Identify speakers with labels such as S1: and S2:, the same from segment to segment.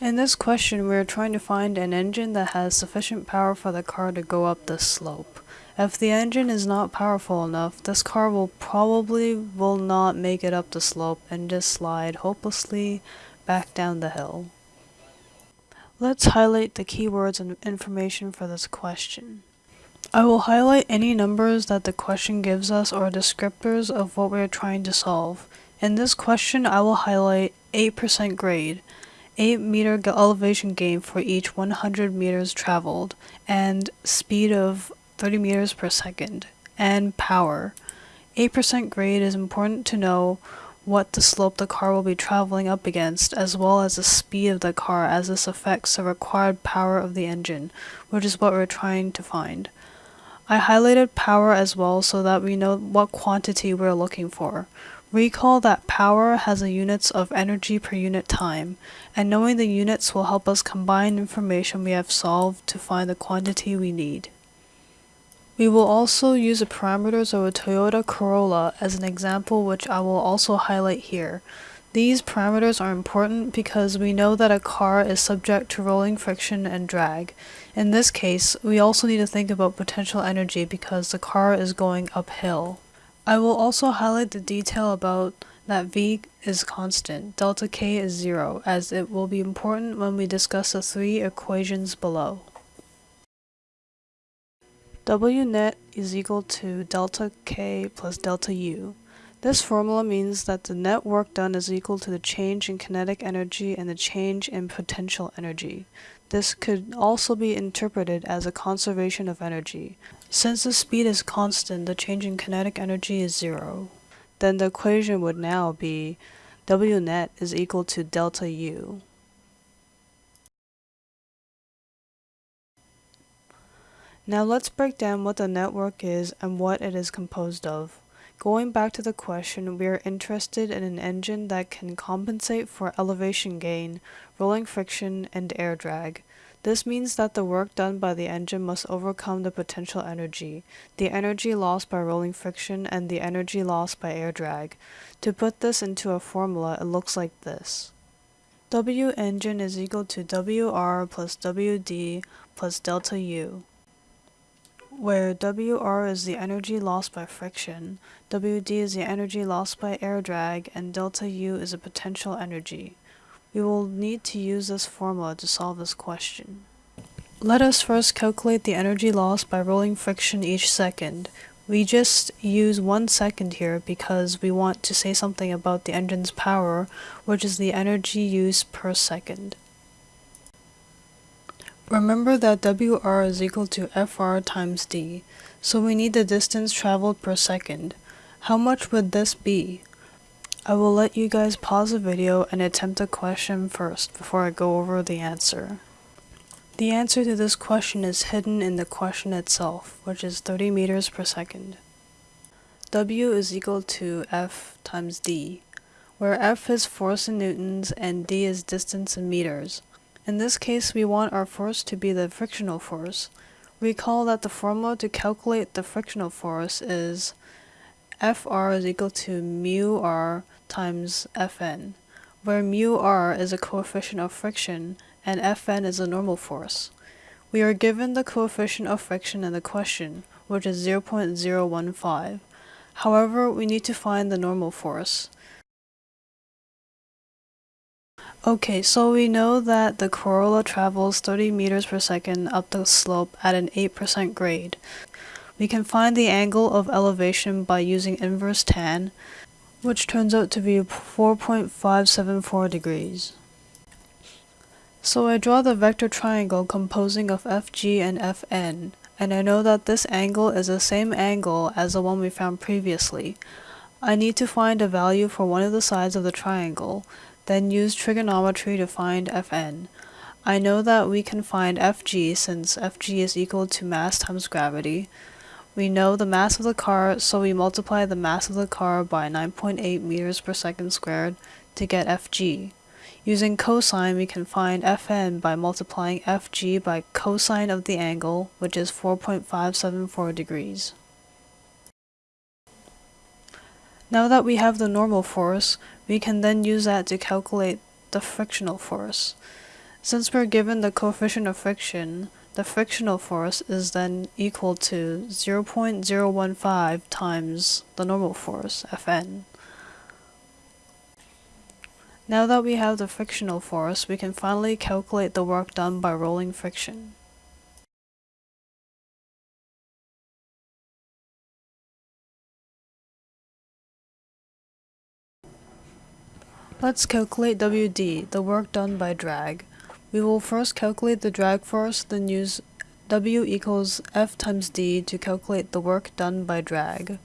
S1: In this question, we are trying to find an engine that has sufficient power for the car to go up this slope. If the engine is not powerful enough, this car will probably will not make it up the slope and just slide hopelessly back down the hill. Let's highlight the keywords and information for this question. I will highlight any numbers that the question gives us or descriptors of what we are trying to solve. In this question, I will highlight 8% grade. 8 meter elevation gain for each 100 meters traveled, and speed of 30 meters per second, and power. 8% grade is important to know what the slope the car will be traveling up against, as well as the speed of the car as this affects the required power of the engine, which is what we're trying to find. I highlighted power as well so that we know what quantity we're looking for. Recall that power has the units of energy per unit time, and knowing the units will help us combine information we have solved to find the quantity we need. We will also use the parameters of a Toyota Corolla as an example which I will also highlight here. These parameters are important because we know that a car is subject to rolling friction and drag. In this case, we also need to think about potential energy because the car is going uphill. I will also highlight the detail about that V is constant, delta K is zero, as it will be important when we discuss the three equations below. W net is equal to delta K plus delta U. This formula means that the net work done is equal to the change in kinetic energy and the change in potential energy. This could also be interpreted as a conservation of energy. Since the speed is constant, the change in kinetic energy is zero. Then the equation would now be W net is equal to delta U. Now let's break down what the net work is and what it is composed of. Going back to the question, we are interested in an engine that can compensate for elevation gain, rolling friction, and air drag. This means that the work done by the engine must overcome the potential energy, the energy lost by rolling friction, and the energy lost by air drag. To put this into a formula, it looks like this. W engine is equal to WR plus WD plus delta U, where WR is the energy lost by friction, WD is the energy lost by air drag, and delta U is the potential energy. We will need to use this formula to solve this question. Let us first calculate the energy lost by rolling friction each second. We just use one second here because we want to say something about the engine's power, which is the energy used per second. Remember that WR is equal to FR times D, so we need the distance traveled per second. How much would this be? I will let you guys pause the video and attempt a question first before I go over the answer. The answer to this question is hidden in the question itself, which is 30 meters per second. W is equal to F times D, where F is force in newtons and D is distance in meters. In this case, we want our force to be the frictional force. Recall that the formula to calculate the frictional force is Fr is equal to mu r times Fn, where mu r is a coefficient of friction and Fn is a normal force. We are given the coefficient of friction in the question, which is 0.015. However, we need to find the normal force. Okay, so we know that the Corolla travels 30 meters per second up the slope at an 8% grade. We can find the angle of elevation by using inverse tan, which turns out to be 4.574 degrees. So I draw the vector triangle composing of FG and FN, and I know that this angle is the same angle as the one we found previously. I need to find a value for one of the sides of the triangle, then use trigonometry to find Fn. I know that we can find Fg since Fg is equal to mass times gravity, we know the mass of the car, so we multiply the mass of the car by 9.8 meters per second squared to get Fg. Using cosine, we can find Fn by multiplying Fg by cosine of the angle, which is 4.574 degrees. Now that we have the normal force, we can then use that to calculate the frictional force. Since we're given the coefficient of friction, the frictional force is then equal to 0.015 times the normal force, Fn. Now that we have the frictional force, we can finally calculate the work done by rolling friction. Let's calculate WD, the work done by drag. We will first calculate the drag force, then use W equals F times D to calculate the work done by drag.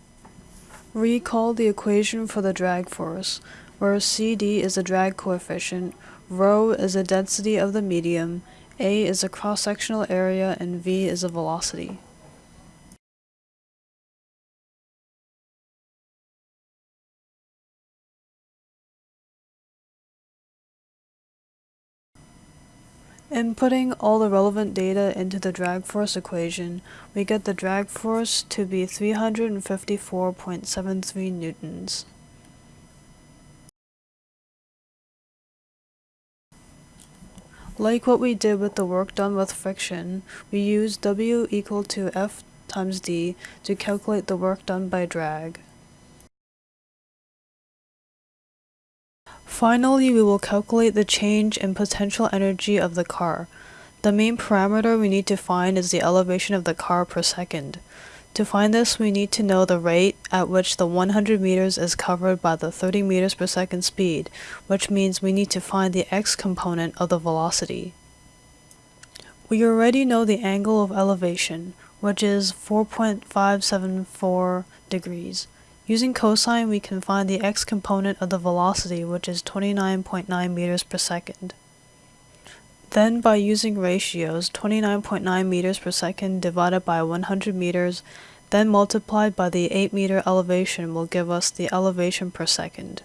S1: Recall the equation for the drag force, where CD is the drag coefficient, rho is the density of the medium, A is the cross-sectional area, and V is the velocity. Inputting all the relevant data into the drag force equation, we get the drag force to be 354.73 newtons. Like what we did with the work done with friction, we use W equal to F times D to calculate the work done by drag. Finally, we will calculate the change in potential energy of the car. The main parameter we need to find is the elevation of the car per second. To find this, we need to know the rate at which the 100 meters is covered by the 30 meters per second speed, which means we need to find the x component of the velocity. We already know the angle of elevation, which is 4.574 degrees. Using cosine, we can find the x component of the velocity, which is 29.9 meters per second. Then, by using ratios, 29.9 meters per second divided by 100 meters, then multiplied by the 8 meter elevation will give us the elevation per second.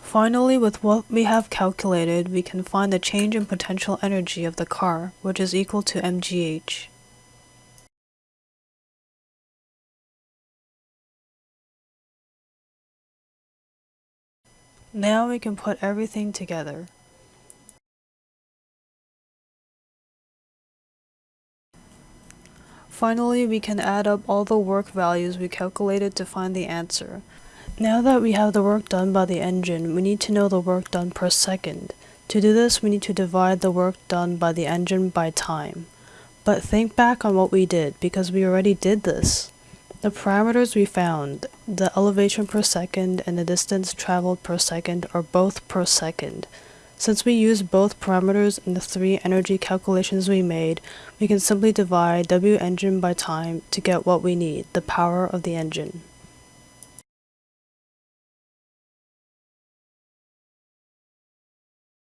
S1: Finally, with what we have calculated, we can find the change in potential energy of the car, which is equal to mgh. Now we can put everything together. Finally, we can add up all the work values we calculated to find the answer. Now that we have the work done by the engine, we need to know the work done per second. To do this, we need to divide the work done by the engine by time. But think back on what we did, because we already did this. The parameters we found, the elevation per second and the distance traveled per second are both per second. Since we used both parameters in the three energy calculations we made, we can simply divide W engine by time to get what we need, the power of the engine.